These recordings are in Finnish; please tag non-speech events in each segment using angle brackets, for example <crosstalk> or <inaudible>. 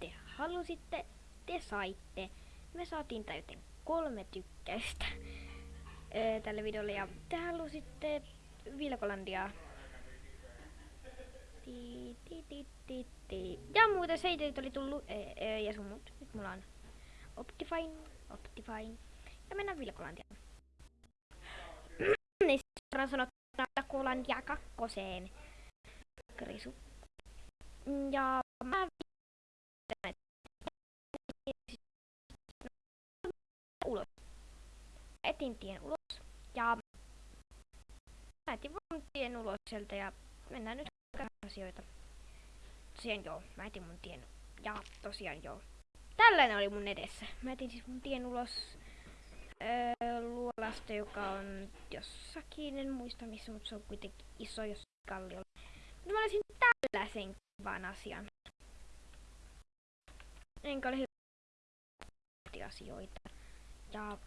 te halusitte, te saitte. Me saatiin täyteen kolme tykkäystä ö, tälle videolle ja te halusitte Vilkolandia. Ja muuten seitit oli tullut e, e, ja sun muut. Nyt mulla on Optifine, Optifine. Ja mennään Vilkolandiaan. <clears throat> niin suoraan sanottuna Vilkolandia kakkoseen. Krisu. Ja mä ulos. Etin tien ulos ja mä etin vaan tien ulos sieltä ja mennään nyt asioita. Tosiaan joo, mä etin mun tien ja tosiaan joo. Tällainen oli mun edessä. Mä etin siis mun tien ulos öö, luolasta, joka on jossakin, en muista missä, mutta se on kuitenkin iso jos kalliolla. Mutta mä olisin tällaisen kivan asian. Enkä ole hyvä asioita. Ja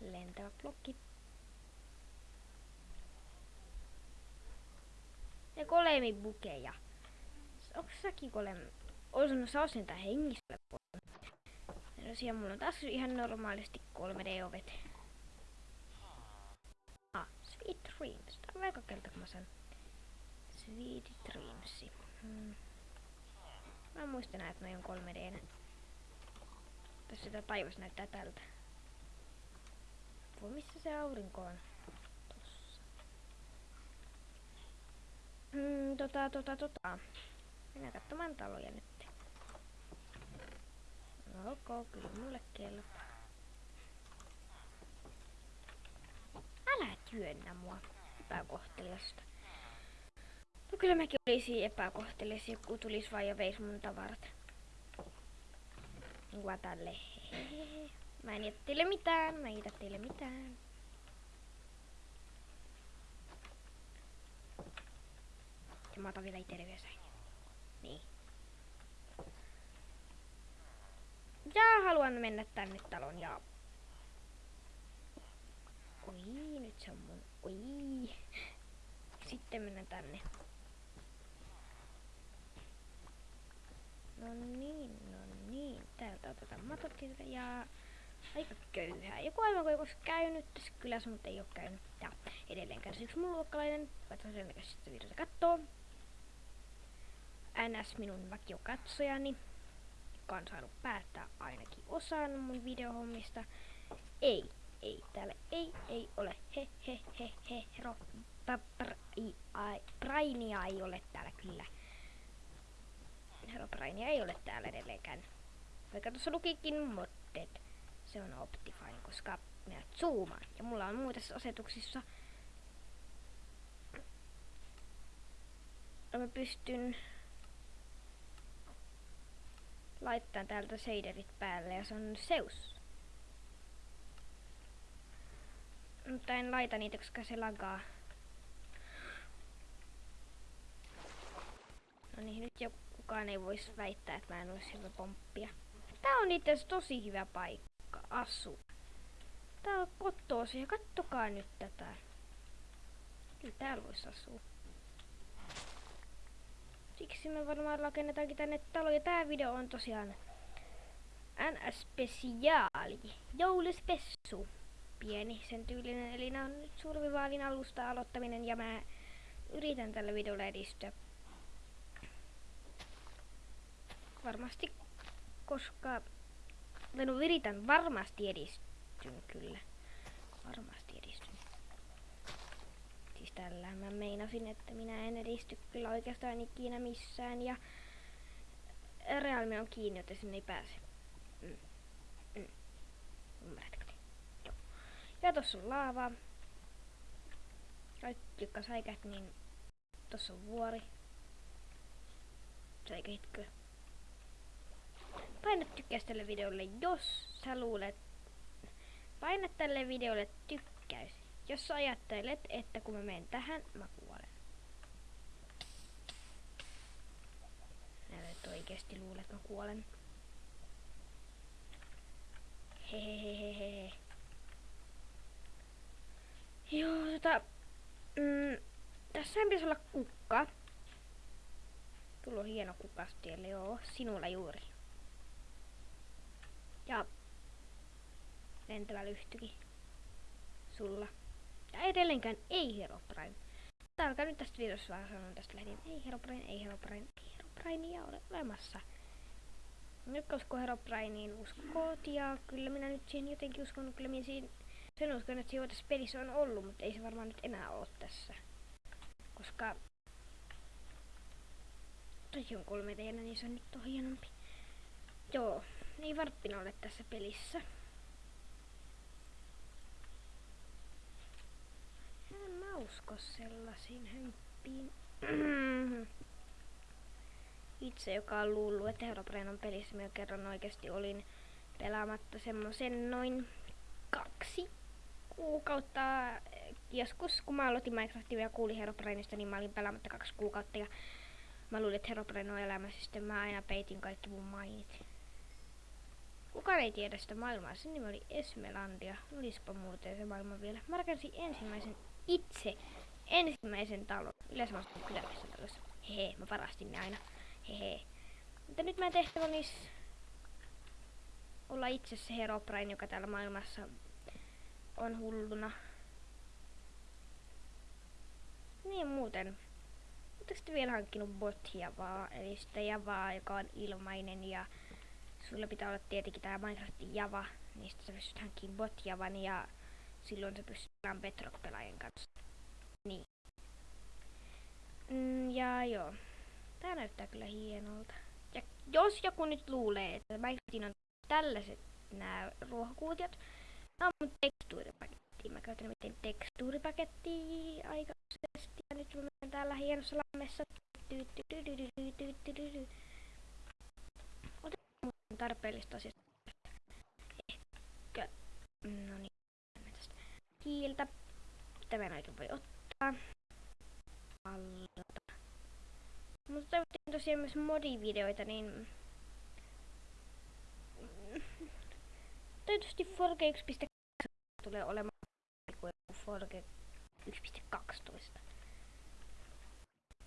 lentävä blokki. Ja kolemi bukeja. Onko säkin kolemi? Olisin sä osin tää hengissä No siellä mulla on taas ihan normaalisti 3D-ovet. Ah, Sweet Dreams. Tää on aika keltä kun mä sanon. Sweet Dreams. Hmm. Mä muistan näin, että noi on 3D. Tässä sitä taivas näyttää tältä. Voi missä se aurinko on? Tossa. Hmm, tota, tota, tota. Mennään katsomaan taloja nyt. No ok, kyllä mulle kelpaa. Älä työnnä mua epäkohteliasta. No kyllä mäkin olisin epäkohtelias, joku tulis vaan ja veis mun tavarat. Tälle. Mä en jätä teille mitään, mä en jätä teille mitään. Ja mä otan vielä itelle vielä Niin. Ja haluan mennä tänne talon ja... Oi, nyt se on mun... Oi. Sitten mennään tänne. No niin, no niin. Täältä otetaan matot ja aika köyhää. Joku aivan kuin olisi käynyt tässä kylässä, mutta ei ole käynyt. Ja edelleen kärsii yksi mun luokkalainen. Katsotaan sen näköisesti videota kattoo. NS minun vakiokatsojani, joka on saanut päättää ainakin osan mun videohommista. Ei, ei, täällä ei, ei ole. He, he, he, he, ro, Brainia ei ole täällä kyllä. Herobrainia ei ole täällä edelleenkään. Vaikka tuossa lukikin modded. Se on Optifine, koska minä zoomaan. Ja mulla on muissa asetuksissa. Mä pystyn laittamaan täältä shaderit päälle ja se on Zeus. Mutta en laita niitä, koska se lagaa. No niin, nyt jo kukaan ei voisi väittää, että mä en olisi hyvä pomppia. Tää on itse tosi hyvä paikka asua. Tää on kottoosi ja kattokaa nyt tätä. Kyllä täällä voisi asua. Siksi me varmaan rakennetaankin tänne talo. Ja tää video on tosiaan NS-spesiaali. Jouluspessu. Pieni sen tyylinen. Eli nää on nyt survivaalin alusta aloittaminen ja mä yritän tällä videolla edistyä. Varmasti, koska... No yritän varmasti edistyn kyllä. Varmasti edistyn. Siis tällä mä meinasin, että minä en edisty kyllä oikeastaan ikinä missään ja Realme on kiinni, joten sinne ei pääse. Mm. Mm. Ymmärrätkö? Joo. Ja tossa on laava. Kaikki, jotka säikät, niin tossa on vuori. Säikähitkö? Paina tykkäys tälle videolle, jos sä luulet. Paina tälle videolle tykkäys, jos sä ajattelet, että kun mä menen tähän, mä kuolen. Et oikeesti luulet, että mä kuolen. Hehehehehe. Joo, tota... Mm, tässä pitäisi olla kukka. Tulla on hieno kukastielle, joo, sinulla juuri. Ja lentävä lyhtykin. Sulla. Ja edelleenkään ei Herobrine. Tää alkaa nyt tästä videossa vaan sanoa tästä lähtien. Ei Herobrine, ei Herobrine, ei Herobrinea ole olemassa. Nyt koska Herobrinein uskot ja kyllä minä nyt siihen jotenkin uskon, kyllä minä siinä, sen uskon, että siinä tässä pelissä on ollut, mutta ei se varmaan nyt enää ole tässä. Koska Toki on kolme teillä, niin se on nyt on hienompi. Joo, ei varppina ole tässä pelissä. En mä usko sellaisiin hömppiin. <clears throat> Itse, joka on luullut, että Herobrine on pelissä, minä kerran oikeasti olin pelaamatta semmoisen noin kaksi kuukautta. Joskus, kun mä aloitin Minecraftia ja kuulin Herobrineista, niin mä olin pelaamatta kaksi kuukautta. Ja Mä luulin, että Herobrine on elämässä, sitten mä aina peitin kaikki mun mainit. Kukaan ei tiedä sitä maailmaa. Sen nimi oli Esmelandia. Olispa muuten se maailma vielä. Mä rakensin ensimmäisen itse ensimmäisen talon. Yleensä mä asun kyläläisessä talossa. Hehe, mä varastin ne aina. Hehe. Mutta nyt mä tehtävä olisi olla itse se Herobrine, joka täällä maailmassa on hulluna. Niin muuten Oletteko sitten vielä hankkinut bot-javaa, eli sitä javaa, joka on ilmainen ja sulla pitää olla tietenkin tämä Minecraftin java, niin sitten sä pystyt hankkimaan bot-javan ja silloin sä pystyt pelaamaan Bedrock-pelaajien kanssa. Niin. Mm, ja joo. Tää näyttää kyllä hienolta. Ja jos joku nyt luulee, että Minecraftin on tällaiset nämä ruohonkuutiot, nämä on mun tekstuuripaketti. Mä käytän miten tekstuuripakettia aikaisesti ja nyt mä menen täällä hienossa lammessa. Otetaan tarpeellista asiasta. Ehkä, no niin, tästä hiiltä. Tämä näitä voi ottaa. Allota. Mutta toivottiin tosiaan myös modivideoita, niin Tietysti Forge 1.2 tulee olemaan kuin Forge 1.12.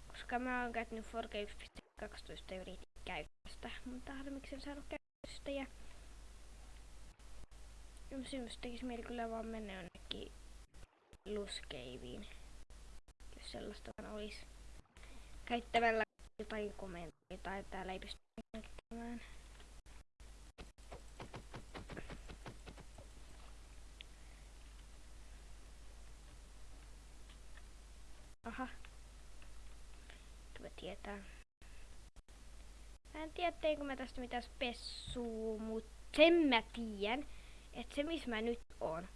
Koska mä oon käyttänyt Forge 1.12 ja yritin käytöstä, mutta harmiksen saanut käytöstä ja Syms tekis mieli kyllä vaan mennä jonnekin luskeiviin, jos sellaista vaan olisi käyttävällä jotain komentoja tai täällä ei pysty käyttämään. Aha. Kyllä tietää. Mä en tiedä, teinkö mä tästä mitään spessuu, mutta sen mä tiedän, että se missä mä nyt oon.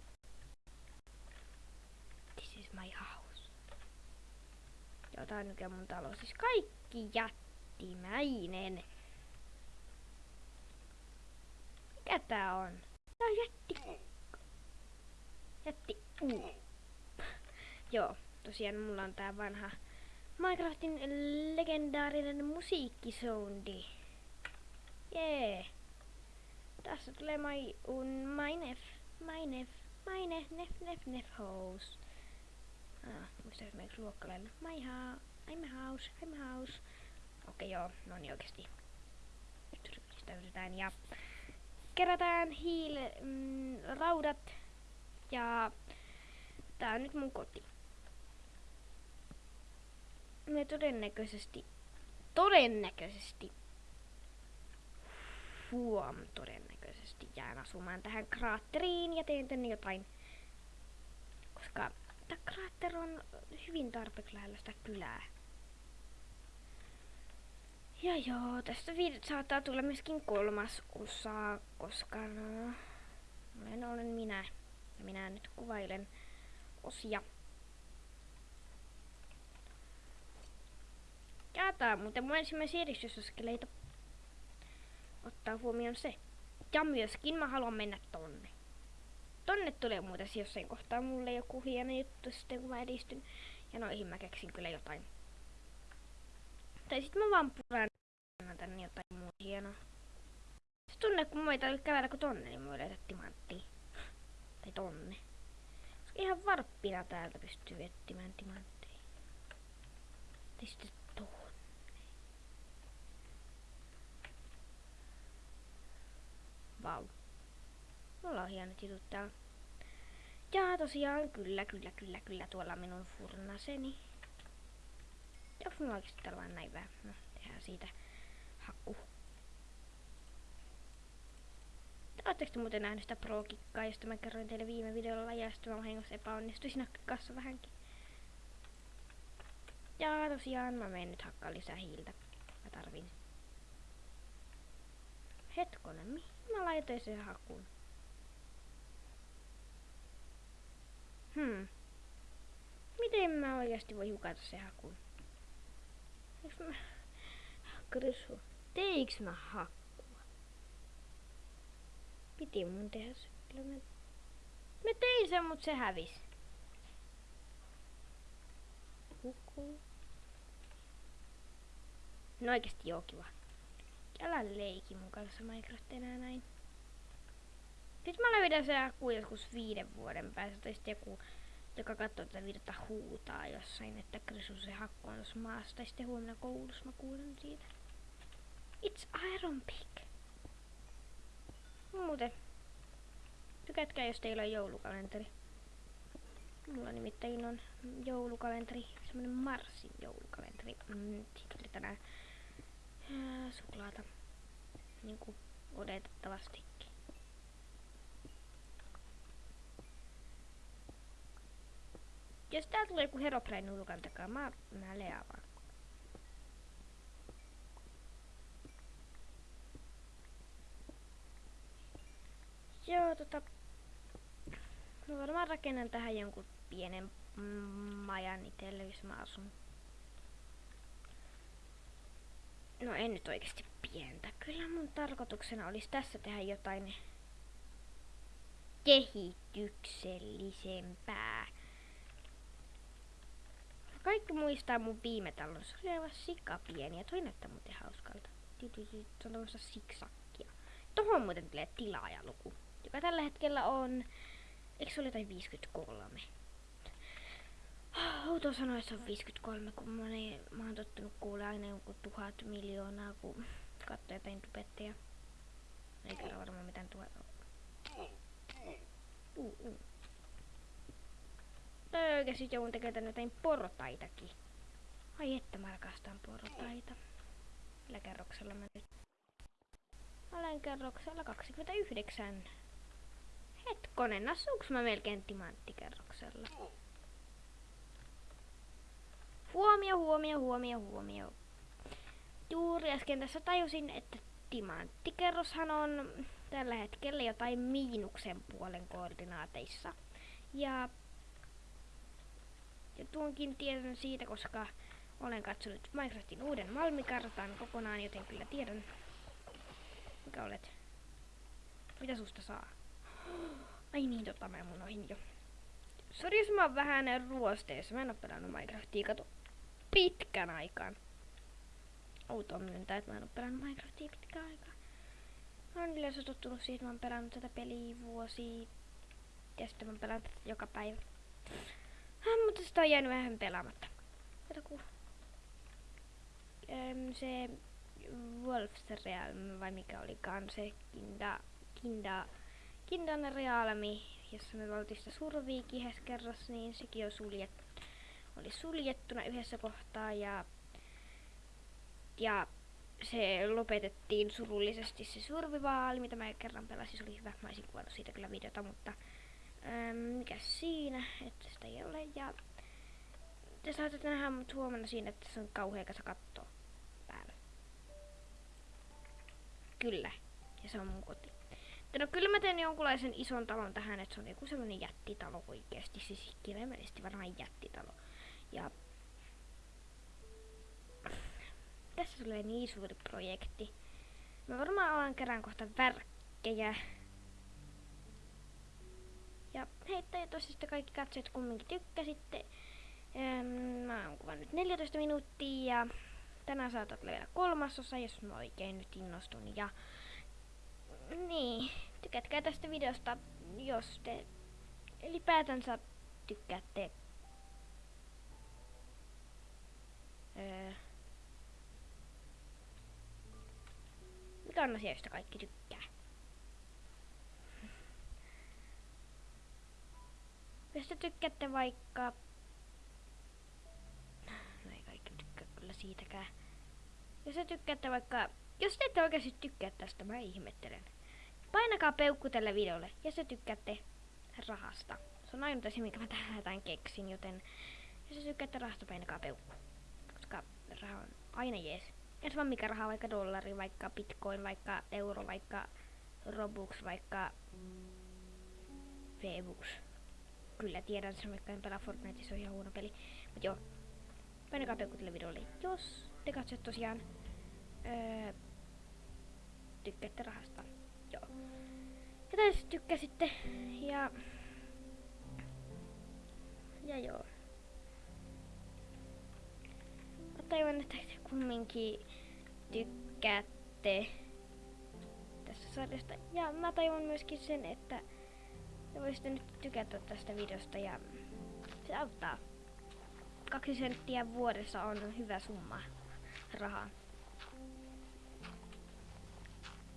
This is my house. Joo, tää on nyt mun talo. Siis kaikki jättimäinen. Mikä tää on? Tää on jätti. Jätti. Uh. Joo tosiaan mulla on tää vanha Minecraftin legendaarinen musiikkisoundi. Jee. Yeah. Tässä tulee my, un, my nef, my nef, my nef, nef, nef, nef house. Ah, muista esimerkiksi luokkalailla. My house, I'm house, I'm house. Okei okay, joo, no niin oikeesti. Nyt ryhdistäytetään ja kerätään hiile, mm, raudat ja tää on nyt mun koti me todennäköisesti, todennäköisesti, huom, todennäköisesti jään asumaan tähän kraatteriin ja teen tänne jotain, koska tämä kraatteri on hyvin tarpeeksi lähellä sitä kylää. Ja joo, tästä saattaa tulla myöskin kolmas osa, koska no, olen, olen minä. Ja minä nyt kuvailen osia. Jaataa, mutta mun ensimmäisiä edistysaskeleita ottaa huomioon se. Ja myöskin mä haluan mennä tonne. Tonne tulee muuten jossain kohtaa mulle joku hieno juttu sitten kun mä edistyn. Ja noihin mä keksin kyllä jotain. Tai sit mä vaan puran tänne jotain muuta hienoa. Se tunne kun mä ei tarvitse kävellä kun tonne, niin mä löytää timanttia. Tai tonne. Ihan varppina täältä pystyy etsimään timantteja. Tai sitten hienot jutut täällä. Ja tosiaan, kyllä, kyllä, kyllä, kyllä, tuolla minun furnaseni. Onks mulla oikeesti täällä vaan näin vähän? No, tehdään siitä hakku. Oletteko te muuten nähnyt sitä pro-kikkaa, josta mä kerroin teille viime videolla ja sitten mä vahingossa epäonnistuin siinä kassa vähänkin. Ja tosiaan mä menen nyt hakkaa lisää hiiltä. Mä tarvin. Hetkonen, mihin mä laitoin sen hakun? Hmm. Miten mä oikeasti voi hukata se hakun? Eiks mä... Krysu. Teiks mä hakkua? Piti mun tehdä se. Kyllä mä... Mä tein sen, mut se hävis. Hukkuu. No oikeesti joo kiva. Älä leiki mun kanssa Minecraft enää näin. Nyt mä löydän se joku joskus viiden vuoden päästä, tai sitten joku, joka katsoo tätä videota huutaa jossain, että Krisu se hakku on tuossa maassa, tai sitten huomenna koulussa mä kuulen siitä. It's Iron Pick. Muuten. Tykätkää, jos teillä on joulukalenteri. Mulla nimittäin on joulukalenteri, semmonen Marsin joulukalenteri. Mm, tänään ää, suklaata. Niinku odotettavasti. Jos tää tulee joku Herobrine nurkan takaa, mä, mä leaan vaan. Joo, tota... Mä varmaan rakennan tähän jonkun pienen majan itselle, jos mä asun. No en nyt oikeasti pientä. Kyllä mun tarkoituksena olisi tässä tehdä jotain kehityksellisempää. Kaikki muistaa mun viime talon. Se oli aivan sikapieni ja toi näyttää muuten hauskalta. Se on tämmöistä siksakkia. Tohon muuten tulee tilaajaluku, joka tällä hetkellä on... Eikö se oli jotain 53? Outo se on 53, kun mä, niin, mä oon tottunut kuulee aina jonkun tuhat miljoonaa, kun katsoo tubetteja. Eikä ole varmaan mitään tuhat. Uh, uh. Tai oikeesti joudun tekemään jotain portaitakin. Ai että mä rakastan portaita. Millä kerroksella mä nyt? Olen kerroksella 29. Hetkonen, asuuks mä melkein timanttikerroksella? Huomio, huomio, huomio, huomio. Juuri äsken tässä tajusin, että timanttikerroshan on tällä hetkellä jotain miinuksen puolen koordinaateissa. Ja ja tuonkin tiedän siitä, koska olen katsonut Minecraftin uuden Malmikartan kokonaan, joten kyllä tiedän, mikä olet. Mitä susta saa? <gasps> Ai niin, tota mä unohin jo. Sori jos mä oon vähän ruosteessa. Mä en oo pelannut Minecraftia, kato, pitkän aikaan. Outoa myöntää, että mä en oo pelannut Minecraftia pitkän aikaa. Mä oon yleensä tottunut siihen, että mä oon pelannut tätä peliä vuosi. Ja sitten mä oon pelannut tätä joka päivä. Ah, mutta sitä on jäänyt vähän pelaamatta. Kato ku... Öm, se Wolf's Realm, vai mikä olikaan se Kinda... Kinda... Kindan Realmi, jossa me oltiin sitä survii kerrassa, niin sekin on suljettu. Oli suljettuna yhdessä kohtaa ja... Ja se lopetettiin surullisesti se survivaali, mitä mä kerran pelasin. Se oli hyvä. Mä olisin kuvannut siitä kyllä videota, mutta Ähm, mikä siinä, että sitä ei ole. Ja te saatte nähdä mut huomenna siinä, että se on kauhea kasa kattoa päällä. Kyllä. Ja se on mun koti. No kyllä mä teen jonkunlaisen ison talon tähän, että se on joku semmonen jättitalo oikeesti. Siis kirjaimellisesti varmaan jättitalo. Ja tässä tulee niin suuri projekti. Mä varmaan alan kerään kohta värkkejä ja hei, toivottavasti kaikki katsojat kumminkin tykkäsitte. Ähm, mä oon kuvannut 14 minuuttia ja tänään saatat vielä kolmasosa, jos mä oikein nyt innostun. Ja niin, tykätkää tästä videosta, jos te ylipäätänsä tykkäätte. Öö, mikä on asia, josta kaikki tykkää? Jos te tykkäätte vaikka... No ei kaikki tykkää kyllä siitäkään. Jos te tykkäätte vaikka... Jos te ette oikeasti tykkää tästä, mä ihmettelen. Painakaa peukku tälle videolle, jos te tykkäätte rahasta. Se on ainut asia, minkä mä tähän keksin, joten jos te tykkäätte rahasta, painakaa peukku. Raha on aina jees. Jos vaan mikä raha, vaikka dollari, vaikka bitcoin, vaikka euro, vaikka robux, vaikka V-Bucks. Kyllä tiedän sen, vaikka en pelaa Fortnite, se on ihan huono peli. Mut joo, painakaa peukku tälle videolle, jos te katsotte tosiaan öö, tykkäätte rahasta. Joo. Ja tykkäsitte, ja... Ja joo. Toivon, että te kumminkin tykkäätte tästä sarjasta. Ja mä toivon myöskin sen, että te voisitte nyt tykätä tästä videosta ja se auttaa. Kaksi senttiä vuodessa on hyvä summa rahaa.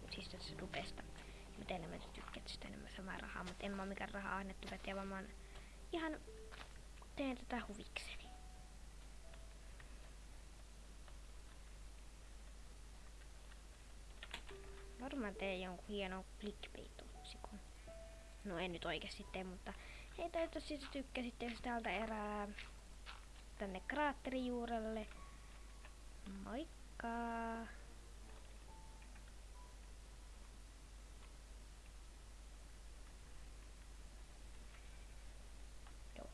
Siis tästä rupesta. Mitä enemmän te tykkäätte, sitä enemmän samaa rahaa, mutta en mä oo mikään rahaa annettu käteen, vaan mä oon ihan teen tätä huvikseni. Teen jonkun hienon clickbait-otsikon. No en nyt oikeasti tee, mutta hei toivottavasti te tykkäsitte, jos täältä erää tänne kraatterijuurelle. Moikka! Joo,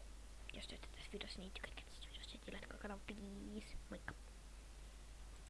jos tykkäätte tästä videosta, niin tykkäätte tästä videosta, tilatkaa kanava, please. Moikka!